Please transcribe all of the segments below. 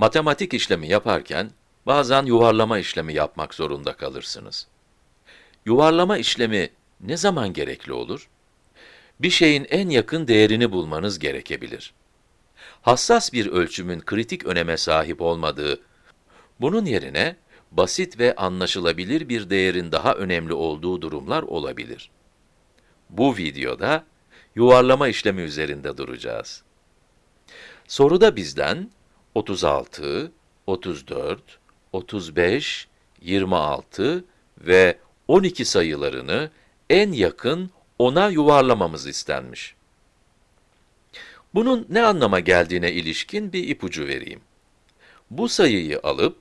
Matematik işlemi yaparken bazen yuvarlama işlemi yapmak zorunda kalırsınız. Yuvarlama işlemi ne zaman gerekli olur? Bir şeyin en yakın değerini bulmanız gerekebilir. Hassas bir ölçümün kritik öneme sahip olmadığı, bunun yerine basit ve anlaşılabilir bir değerin daha önemli olduğu durumlar olabilir. Bu videoda yuvarlama işlemi üzerinde duracağız. Soruda bizden 36, 34, 35, 26 ve 12 sayılarını en yakın 10'a yuvarlamamız istenmiş. Bunun ne anlama geldiğine ilişkin bir ipucu vereyim. Bu sayıyı alıp,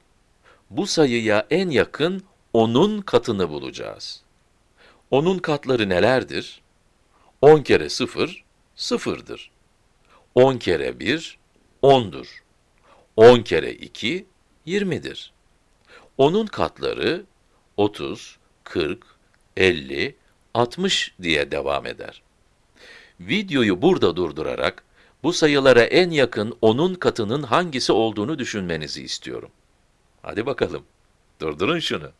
bu sayıya en yakın 10'un katını bulacağız. 10'un katları nelerdir? 10 kere 0, 0'dır. 10 kere 1, 10'dur. 10 kere 2, 20'dir. 10'un katları 30, 40, 50, 60 diye devam eder. Videoyu burada durdurarak, bu sayılara en yakın 10'un katının hangisi olduğunu düşünmenizi istiyorum. Hadi bakalım, durdurun şunu.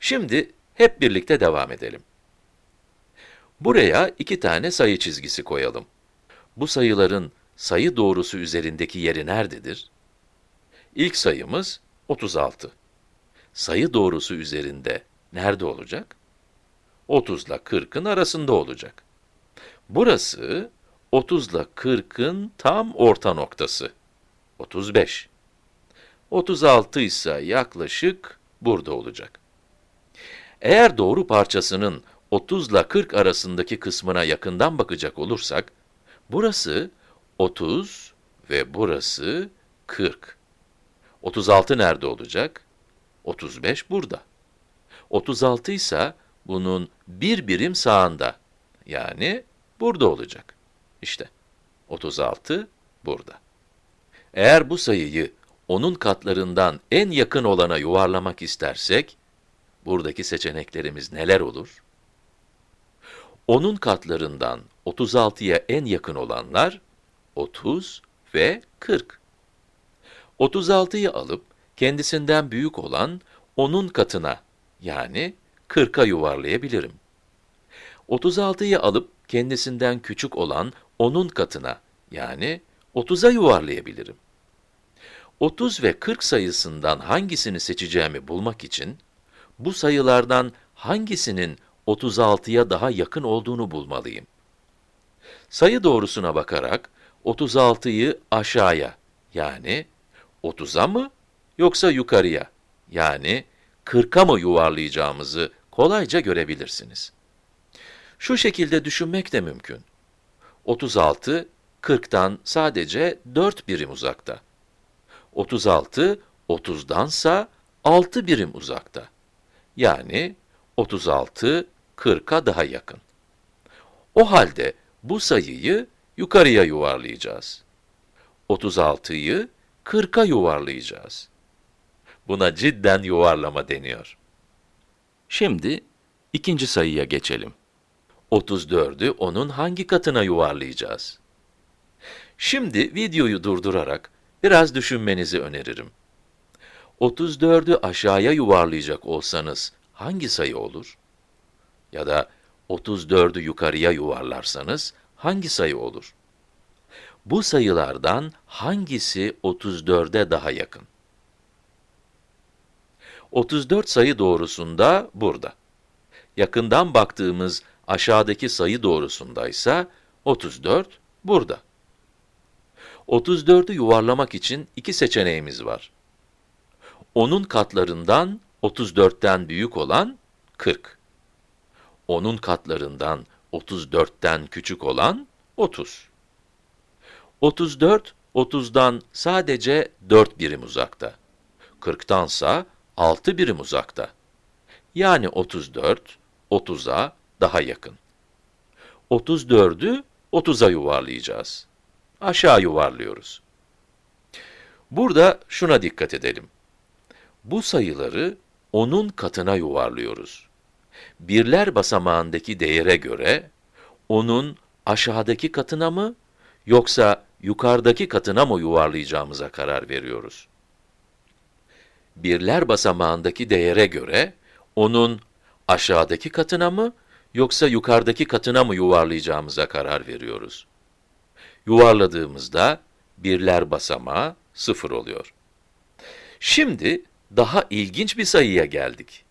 Şimdi hep birlikte devam edelim. Buraya iki tane sayı çizgisi koyalım. Bu sayıların sayı doğrusu üzerindeki yeri nerededir? İlk sayımız 36. Sayı doğrusu üzerinde nerede olacak? 30 ile 40'ın arasında olacak. Burası 30 ile 40'ın tam orta noktası. 35. 36 ise yaklaşık burada olacak. Eğer doğru parçasının 30 ile 40 arasındaki kısmına yakından bakacak olursak, burası 30 ve burası 40. 36 nerede olacak? 35 burada. 36 ise bunun bir birim sağında, yani burada olacak. İşte, 36 burada. Eğer bu sayıyı onun katlarından en yakın olana yuvarlamak istersek, buradaki seçeneklerimiz neler olur? Onun katlarından 36'ya en yakın olanlar 30 ve 40. 36'yı alıp kendisinden büyük olan onun katına yani 40'a yuvarlayabilirim. 36'yı alıp kendisinden küçük olan onun katına yani 30'a yuvarlayabilirim. 30 ve 40 sayısından hangisini seçeceğimi bulmak için bu sayılardan hangisinin 36'ya daha yakın olduğunu bulmalıyım. Sayı doğrusuna bakarak 36'yı aşağıya yani 30'a mı yoksa yukarıya yani 40'a mı yuvarlayacağımızı kolayca görebilirsiniz. Şu şekilde düşünmek de mümkün. 36, 40'tan sadece 4 birim uzakta. 36, 30'dansa 6 birim uzakta. Yani 36, 40'a daha yakın. O halde bu sayıyı yukarıya yuvarlayacağız. 36'yı 40'a yuvarlayacağız. Buna cidden yuvarlama deniyor. Şimdi ikinci sayıya geçelim. 34'ü onun hangi katına yuvarlayacağız? Şimdi videoyu durdurarak biraz düşünmenizi öneririm. 34'ü aşağıya yuvarlayacak olsanız hangi sayı olur? Ya da 34'ü yukarıya yuvarlarsanız hangi sayı olur? Bu sayılardan hangisi 34'e daha yakın? 34 sayı doğrusunda burada. Yakından baktığımız aşağıdaki sayı doğrusundaysa 34 burada. 34'ü yuvarlamak için iki seçeneğimiz var. Onun katlarından 34'ten büyük olan 40. Onun katlarından 34'ten küçük olan 30. 34, 30'dan sadece 4 birim uzakta. 40'tansa 6 birim uzakta. Yani 34, 30'a daha yakın. 34'ü 30'a yuvarlayacağız. Aşağı yuvarlıyoruz. Burada şuna dikkat edelim. Bu sayıları onun katına yuvarlıyoruz. Birler basamağındaki değere göre, onun aşağıdaki katına mı, yoksa yukarıdaki katına mı yuvarlayacağımıza karar veriyoruz. Birler basamağındaki değere göre onun aşağıdaki katına mı yoksa yukarıdaki katına mı yuvarlayacağımıza karar veriyoruz. Yuvarladığımızda birler basamağı 0 oluyor. Şimdi daha ilginç bir sayıya geldik.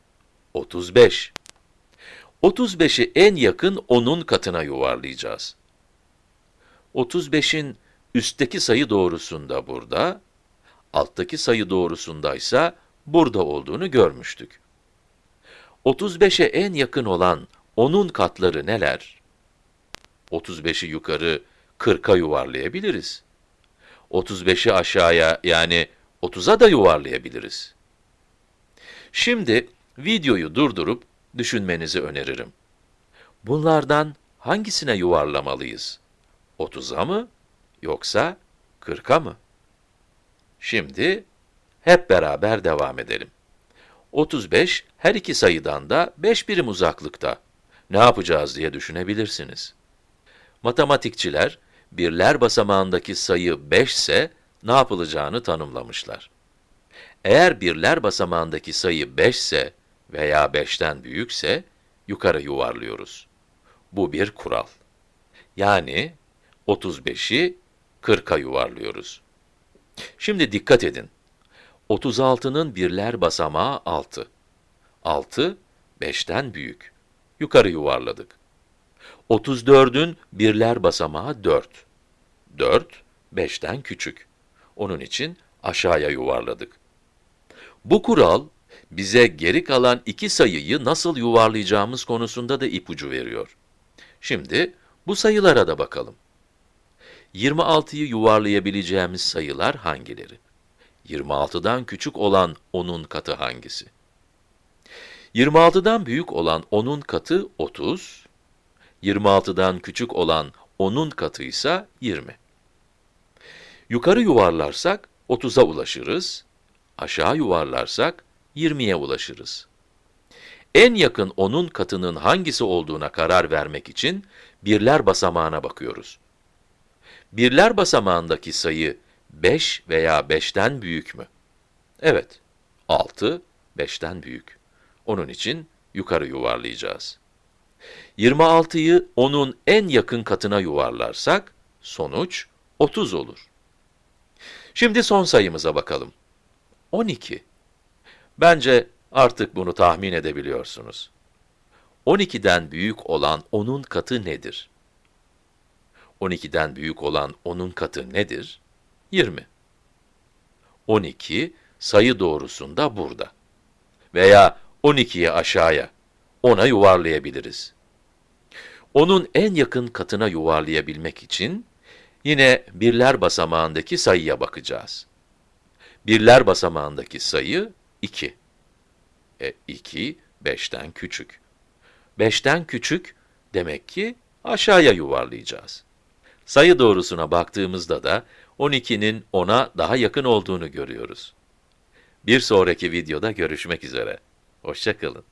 35. 35'i en yakın 10'un katına yuvarlayacağız. 35'in üstteki sayı doğrusunda burada, alttaki sayı doğrusundaysa burada olduğunu görmüştük. 35'e en yakın olan 10'un katları neler? 35'i yukarı 40'a yuvarlayabiliriz. 35'i aşağıya yani 30'a da yuvarlayabiliriz. Şimdi videoyu durdurup düşünmenizi öneririm. Bunlardan hangisine yuvarlamalıyız? 30'a mı yoksa 40'a mı? Şimdi hep beraber devam edelim. 35 her iki sayıdan da 5 birim uzaklıkta. Ne yapacağız diye düşünebilirsiniz. Matematikçiler birler basamağındaki sayı 5 ise ne yapılacağını tanımlamışlar. Eğer birler basamağındaki sayı 5 ise veya 5'ten büyükse yukarı yuvarlıyoruz. Bu bir kural. Yani 35'i 40'a yuvarlıyoruz. Şimdi dikkat edin. 36'nın birler basamağı 6. 6, 5'ten büyük. Yukarı yuvarladık. 34'ün birler basamağı 4. 4, 5'ten küçük. Onun için aşağıya yuvarladık. Bu kural, bize geri kalan iki sayıyı nasıl yuvarlayacağımız konusunda da ipucu veriyor. Şimdi bu sayılara da bakalım. 26'yı yuvarlayabileceğimiz sayılar hangileri? 26'dan küçük olan 10'un katı hangisi? 26'dan büyük olan 10'un katı 30, 26'dan küçük olan 10'un katı ise 20. Yukarı yuvarlarsak 30'a ulaşırız, aşağı yuvarlarsak 20'ye ulaşırız. En yakın 10'un katının hangisi olduğuna karar vermek için birler basamağına bakıyoruz. Birler basamağındaki sayı 5 veya 5'ten büyük mü? Evet, 6, 5'ten büyük. Onun için yukarı yuvarlayacağız. 26'yı onun en yakın katına yuvarlarsak, sonuç 30 olur. Şimdi son sayımıza bakalım. 12. Bence artık bunu tahmin edebiliyorsunuz. 12'den büyük olan 10'un katı nedir? 12'den büyük olan 10'un katı nedir? 20. 12 sayı doğrusunda burada. Veya 12'yi aşağıya, 10'a yuvarlayabiliriz. Onun en yakın katına yuvarlayabilmek için yine birler basamağındaki sayıya bakacağız. Birler basamağındaki sayı 2. E 2, 5'ten küçük. 5'ten küçük demek ki aşağıya yuvarlayacağız. Sayı doğrusuna baktığımızda da 12'nin 10'a daha yakın olduğunu görüyoruz. Bir sonraki videoda görüşmek üzere. Hoşçakalın.